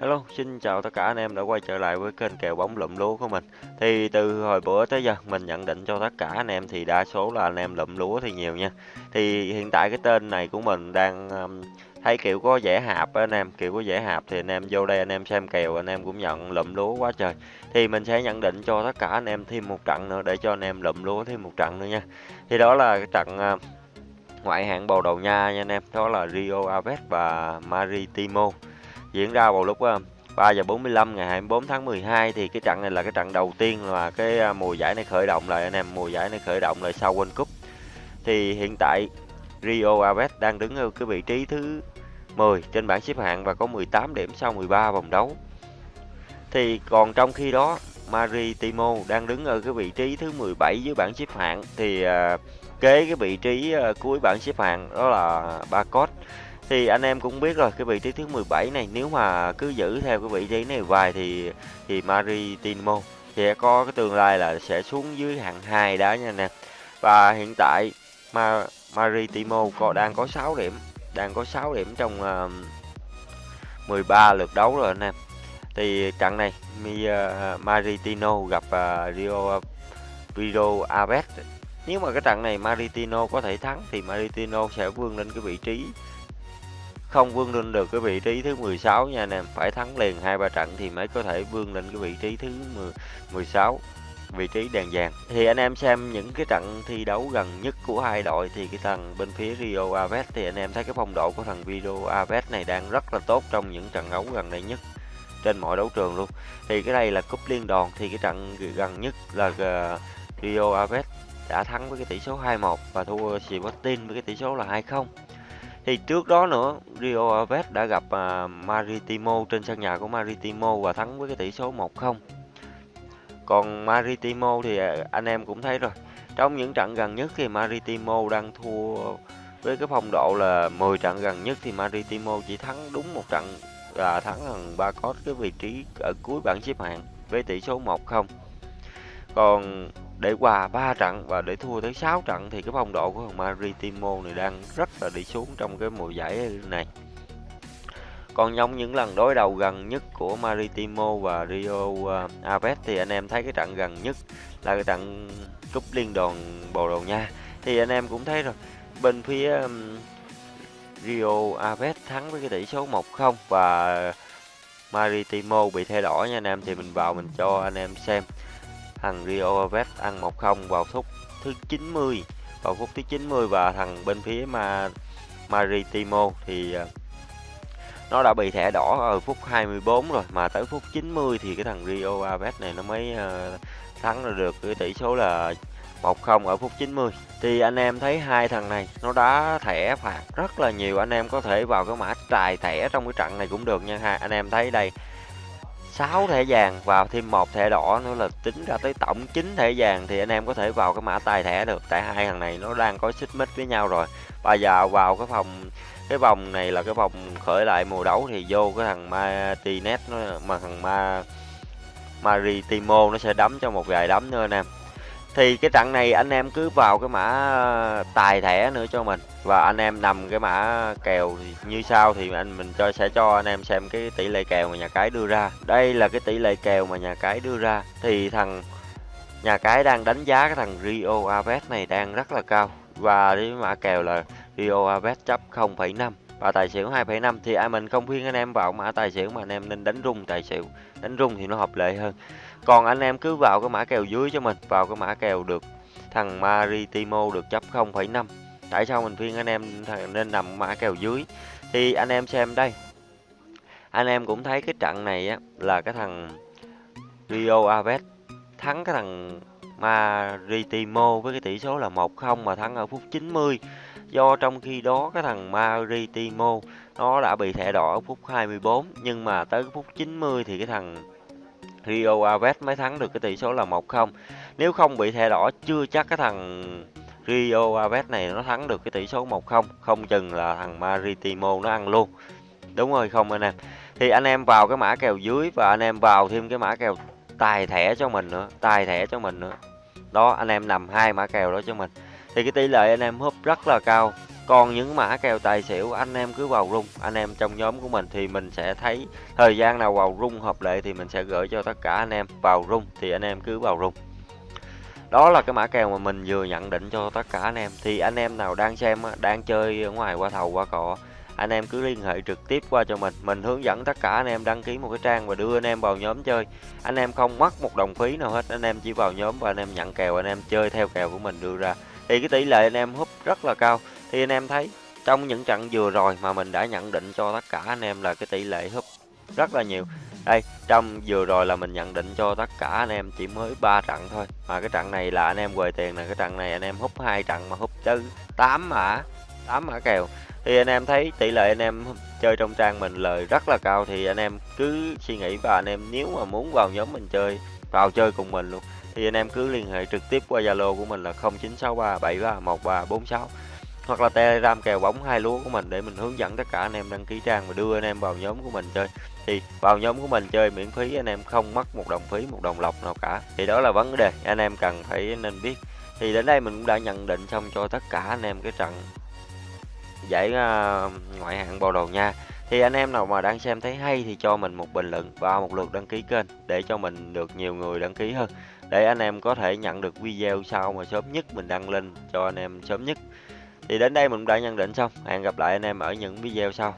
Hello, xin chào tất cả anh em đã quay trở lại với kênh kèo bóng lụm lúa của mình. Thì từ hồi bữa tới giờ mình nhận định cho tất cả anh em thì đa số là anh em lụm lúa thì nhiều nha. Thì hiện tại cái tên này của mình đang um, thấy kiểu có dễ hạp á anh em, kiểu có dễ hạp thì anh em vô đây anh em xem kèo anh em cũng nhận lụm lúa quá trời. Thì mình sẽ nhận định cho tất cả anh em thêm một trận nữa để cho anh em lụm lúa thêm một trận nữa nha. Thì đó là cái trận uh, ngoại hạng Bồ Đầu Nha nha anh em, đó là Rio Aves và Maritimo diễn ra vào lúc ờ, 3 giờ 45 ngày 24 tháng 12 thì cái trận này là cái trận đầu tiên là cái ờ, mùa giải này khởi động lại anh em. Mùa giải này khởi động lại sau World Cup. Thì hiện tại Rio Aves đang đứng ở cái vị trí thứ 10 trên bảng xếp hạng và có 18 điểm sau 13 vòng đấu. Thì còn trong khi đó Maritimo đang đứng ở cái vị trí thứ 17 dưới bảng xếp hạng. Thì uh, kế cái vị trí uh, cuối bảng xếp hạng đó là Bacot thì anh em cũng biết rồi cái vị trí thứ 17 này nếu mà cứ giữ theo cái vị trí này vài thì thì Maritimo sẽ có cái tương lai là sẽ xuống dưới hạng 2 đó nha nè và hiện tại mà Maritimo có đang có 6 điểm đang có 6 điểm trong ờ, uh, 13 lượt đấu rồi anh em. Thì trận này Mi, ờ, uh, Maritino gặp uh, Rio Rio Aves. Nếu mà cái trận này Maritino có thể thắng thì Maritino sẽ vươn lên cái vị trí không vươn lên được cái vị trí thứ 16 nha anh em. Phải thắng liền hai ba trận thì mới có thể vươn lên cái vị trí thứ 10, 16 vị trí đèn vàng. Thì anh em xem những cái trận thi đấu gần nhất của hai đội thì cái thằng bên phía Rio Aves thì anh em thấy cái phong độ của thằng Rio Aves này đang rất là tốt trong những trận đấu gần đây nhất trên mọi đấu trường luôn. Thì cái đây là cúp liên đoàn thì cái trận gần nhất là ờ, Rio Aves đã thắng với cái tỷ số 2-1 và thua Sporting với cái tỷ số là 2-0 thì trước đó nữa Rio Aves đã gặp uh, Maritimo trên sân nhà của Maritimo và thắng với cái tỷ số 1-0 còn Maritimo thì à, anh em cũng thấy rồi. Trong những trận gần nhất thì Maritimo đang thua với cái phong độ là 10 trận gần nhất thì Maritimo chỉ thắng đúng một trận là thắng thằng ba cốt cái vị trí ở cuối bảng xếp hạng với tỷ số 1-0 còn để hòa 3 trận và để thua tới 6 trận thì cái phong độ của thằng Maritimo này đang rất là đi xuống trong cái mùa giải này. Còn trong những lần đối đầu gần nhất của Maritimo và Rio à, Aves thì anh em thấy cái trận gần nhất là cái trận cúp liên đoàn Bồ Đào Nha. Thì anh em cũng thấy rồi, bên phía Rio Aves thắng với cái tỷ số 1-0 và Maritimo bị thay đổi nha anh em thì mình vào mình cho anh em xem thằng Rio Aves ăn 1-0 vào phút thứ 90 vào phút thứ 90 và thằng bên phía mà Maritimo thì ờ, nó đã bị thẻ đỏ ở phút 24 rồi, mà tới phút 90 thì cái thằng Rio Aves này nó mới ờ, thắng được cái tỷ số là 1-0 ở phút 90 thì anh em thấy hai thằng này nó đá thẻ phạt rất là nhiều, anh em có thể vào cái mã trài thẻ trong cái trận này cũng được nha ha. Anh em thấy đây 6 thẻ vàng và thêm một thẻ đỏ nữa là tính ra tới tổng 9 thẻ vàng thì anh em có thể vào cái mã tài thẻ được. Tại hai thằng này nó đang có xích mích với nhau rồi. Bây giờ vào cái phòng, cái vòng này là cái vòng khởi lại mùa đấu thì vô cái thằng Martinez nó, mà thằng Ma Maritimo nó sẽ đấm cho một vài đấm nữa anh em thì cái trận này anh em cứ vào cái mã ờ, tài thẻ nữa cho mình. Và anh em nằm cái mã kèo như sau thì anh mình cho sẽ cho anh em xem cái tỷ lệ kèo mà nhà cái đưa ra. Đây là cái tỷ lệ kèo mà nhà cái đưa ra. Thì thằng nhà cái đang đánh giá cái thằng Rio Aves này đang rất là cao. Và cái mã kèo là Rio Aves chấp 0,5 và tài xỉu 2,5 thì ai mình không khuyên anh em vào mã tài xỉu mà anh em nên đánh rung tài xỉu. Đánh rung thì nó hợp lệ hơn. Còn anh em cứ vào cái mã kèo dưới cho mình vào cái mã kèo được thằng Maritimo được chấp 0,5 tại sao mình khuyên anh em nên nằm mã kèo dưới? Thì anh em xem đây. Anh em cũng thấy cái trận này á là cái thằng Rio Aves thắng cái thằng Maritimo với cái tỷ số là 1-0 mà thắng ở phút 90 do trong khi đó cái thằng Maritimo, nó đã bị thẻ đỏ ở phút 24 nhưng mà tới phút 90 thì cái thằng Rio Aves mới thắng được cái tỷ số là 1-0 nếu không bị thẻ đỏ, chưa chắc cái thằng Rio Aves này nó thắng được cái tỷ số 1-0 không chừng là thằng Maritimo nó ăn luôn. Đúng rồi không anh em? Thì anh em vào cái mã kèo dưới và anh em vào thêm cái mã kèo tài thẻ cho mình nữa, tài thẻ cho mình nữa. Đó, anh em nằm hai mã kèo đó cho mình thì cái tỷ lệ anh em húp rất là cao còn những mã kèo tài xỉu anh em cứ vào rung anh em trong nhóm của mình thì mình sẽ thấy thời gian nào vào rung hợp lệ thì mình sẽ gửi cho tất cả anh em vào rung thì anh em cứ vào rung đó là cái mã kèo mà mình vừa nhận định cho tất cả anh em thì anh em nào đang xem đang chơi ở ngoài qua thầu qua cọ anh em cứ liên hệ trực tiếp qua cho mình mình hướng dẫn tất cả anh em đăng ký một cái trang và đưa anh em vào nhóm chơi anh em không mất một đồng phí nào hết anh em chỉ vào nhóm và anh em nhận kèo anh em chơi theo kèo của mình đưa ra thì cái tỷ lệ anh em húp rất là cao thì anh em thấy trong những trận vừa rồi mà mình đã nhận định cho tất cả anh em là cái tỷ lệ húp rất là nhiều đây trong vừa rồi là mình nhận định cho tất cả anh em chỉ mới 3 trận thôi mà cái trận này là anh em quầy tiền này cái trận này anh em hút hai trận mà hút tới 8 mã 8 mã kèo thì anh em thấy tỷ lệ anh em chơi trong trang mình lời rất là cao thì anh em cứ suy nghĩ và anh em nếu mà muốn vào nhóm mình chơi vào chơi cùng mình luôn thì anh em cứ liên hệ trực tiếp qua Zalo của mình là 0963731346 hoặc là Telegram kèo bóng hai lúa của mình để mình hướng dẫn tất cả anh em đăng ký trang và đưa anh em vào nhóm của mình chơi. Thì vào nhóm của mình chơi miễn phí, anh em không mất một đồng phí, một đồng lọc nào cả. Thì đó là vấn đề anh em cần phải nên biết. Thì đến đây mình cũng đã nhận định xong cho tất cả anh em cái trận giải à, ngoại hạng Bồ đầu Nha thì anh em nào mà đang xem thấy hay thì cho mình một bình luận và một lượt đăng ký kênh để cho mình được nhiều người đăng ký hơn. Để anh em có thể nhận được video sau mà sớm nhất mình đăng lên cho anh em sớm nhất. Thì đến đây mình đã nhận định xong. Hẹn gặp lại anh em ở những video sau.